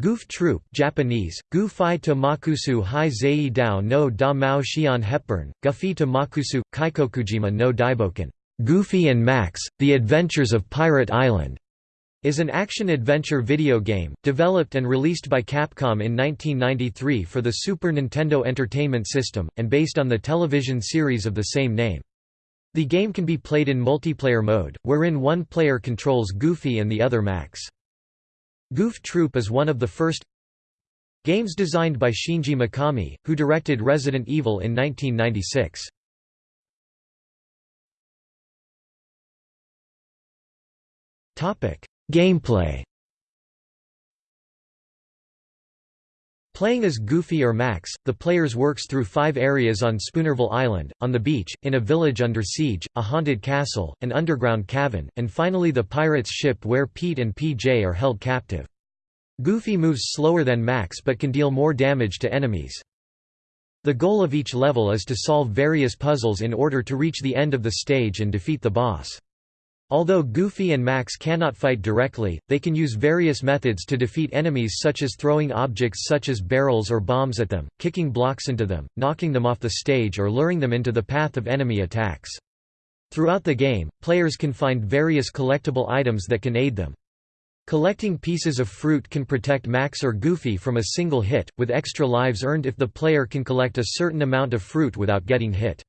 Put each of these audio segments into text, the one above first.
Goof Troop Japanese, Gu Fai to Makusu Hai Zei Dao no Da Mao Xian Hepburn, Guffy to Makusu, Kaikokujima no Daiboken Goofy and Max, The Adventures of Pirate Island, is an action-adventure video game, developed and released by Capcom in 1993 for the Super Nintendo Entertainment System, and based on the television series of the same name. The game can be played in multiplayer mode, wherein one player controls Goofy and the other Max. Goof Troop is one of the first games designed by Shinji Mikami, who directed Resident Evil in 1996. Gameplay Playing as Goofy or Max, the players works through five areas on Spoonerville Island, on the beach, in a village under siege, a haunted castle, an underground cavern, and finally the pirate's ship where Pete and PJ are held captive. Goofy moves slower than Max but can deal more damage to enemies. The goal of each level is to solve various puzzles in order to reach the end of the stage and defeat the boss. Although Goofy and Max cannot fight directly, they can use various methods to defeat enemies such as throwing objects such as barrels or bombs at them, kicking blocks into them, knocking them off the stage or luring them into the path of enemy attacks. Throughout the game, players can find various collectible items that can aid them. Collecting pieces of fruit can protect Max or Goofy from a single hit, with extra lives earned if the player can collect a certain amount of fruit without getting hit.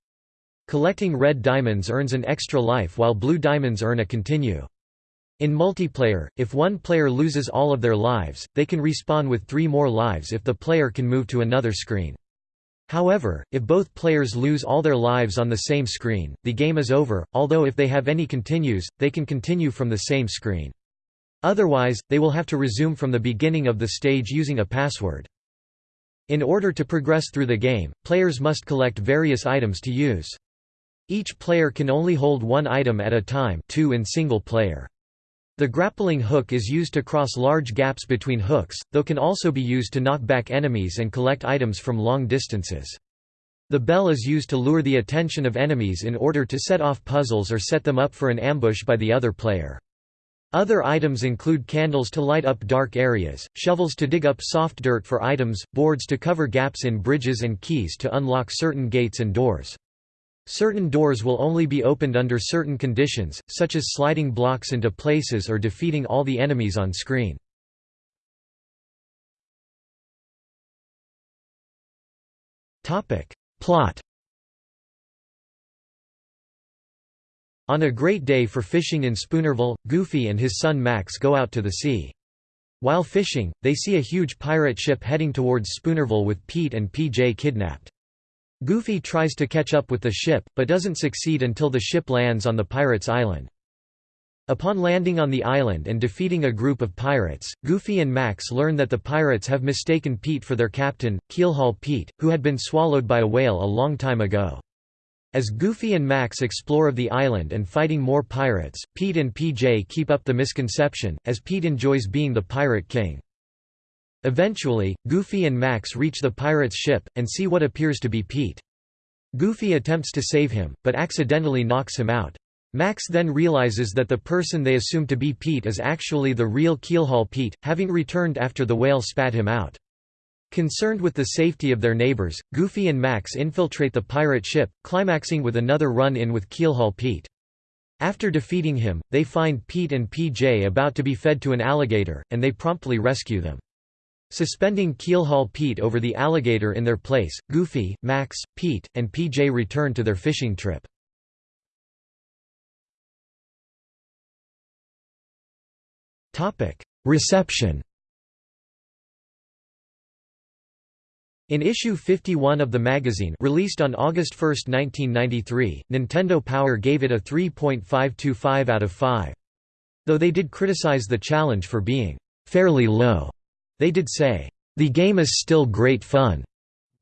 Collecting red diamonds earns an extra life while blue diamonds earn a continue. In multiplayer, if one player loses all of their lives, they can respawn with three more lives if the player can move to another screen. However, if both players lose all their lives on the same screen, the game is over, although if they have any continues, they can continue from the same screen. Otherwise, they will have to resume from the beginning of the stage using a password. In order to progress through the game, players must collect various items to use. Each player can only hold one item at a time two in single player. The grappling hook is used to cross large gaps between hooks, though can also be used to knock back enemies and collect items from long distances. The bell is used to lure the attention of enemies in order to set off puzzles or set them up for an ambush by the other player. Other items include candles to light up dark areas, shovels to dig up soft dirt for items, boards to cover gaps in bridges and keys to unlock certain gates and doors. Certain doors will only be opened under certain conditions, such as sliding blocks into places or defeating all the enemies on screen. Plot On a great day for fishing in Spoonerville, Goofy and his son Max go out to the sea. While fishing, they see a huge pirate ship heading towards Spoonerville with Pete and PJ kidnapped. Goofy tries to catch up with the ship, but doesn't succeed until the ship lands on the pirates' island. Upon landing on the island and defeating a group of pirates, Goofy and Max learn that the pirates have mistaken Pete for their captain, Keelhaul Pete, who had been swallowed by a whale a long time ago. As Goofy and Max explore of the island and fighting more pirates, Pete and PJ keep up the misconception, as Pete enjoys being the pirate king. Eventually, Goofy and Max reach the pirate's ship, and see what appears to be Pete. Goofy attempts to save him, but accidentally knocks him out. Max then realizes that the person they assume to be Pete is actually the real Keelhaul Pete, having returned after the whale spat him out. Concerned with the safety of their neighbors, Goofy and Max infiltrate the pirate ship, climaxing with another run-in with Keelhaul Pete. After defeating him, they find Pete and PJ about to be fed to an alligator, and they promptly rescue them. Suspending Keelhaul Pete over the alligator in their place, Goofy, Max, Pete, and PJ return to their fishing trip. Reception In issue 51 of the magazine released on August 1, 1993, Nintendo Power gave it a 3.525 out of 5. Though they did criticize the challenge for being «fairly low», they did say, "...the game is still great fun."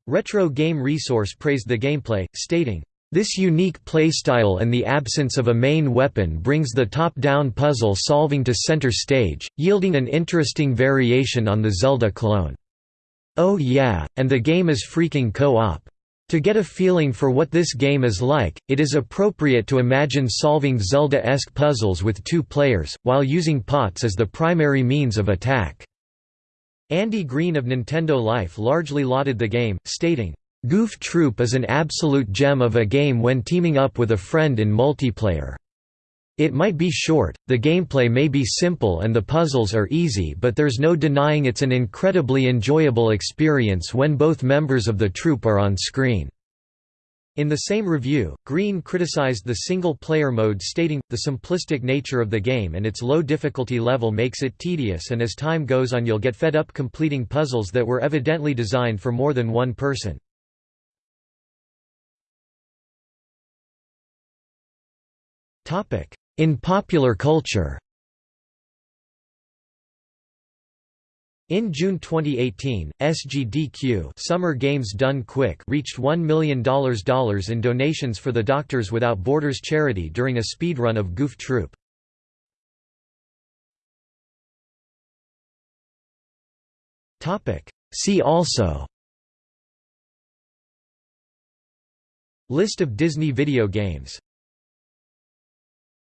Retro Game Resource praised the gameplay, stating, this unique playstyle and the absence of a main weapon brings the top-down puzzle solving to center stage, yielding an interesting variation on the Zelda clone. Oh yeah, and the game is freaking co-op. To get a feeling for what this game is like, it is appropriate to imagine solving Zelda-esque puzzles with two players, while using pots as the primary means of attack. Andy Green of Nintendo Life largely lauded the game, stating, "...Goof Troop is an absolute gem of a game when teaming up with a friend in multiplayer. It might be short, the gameplay may be simple and the puzzles are easy but there's no denying it's an incredibly enjoyable experience when both members of the troop are on screen." In the same review, Green criticized the single-player mode stating, the simplistic nature of the game and its low difficulty level makes it tedious and as time goes on you'll get fed up completing puzzles that were evidently designed for more than one person. In popular culture In June 2018, SGDQ Summer Games Done Quick reached $1 million in donations for the Doctors Without Borders charity during a speedrun of Goof Troop. See also. List of Disney video games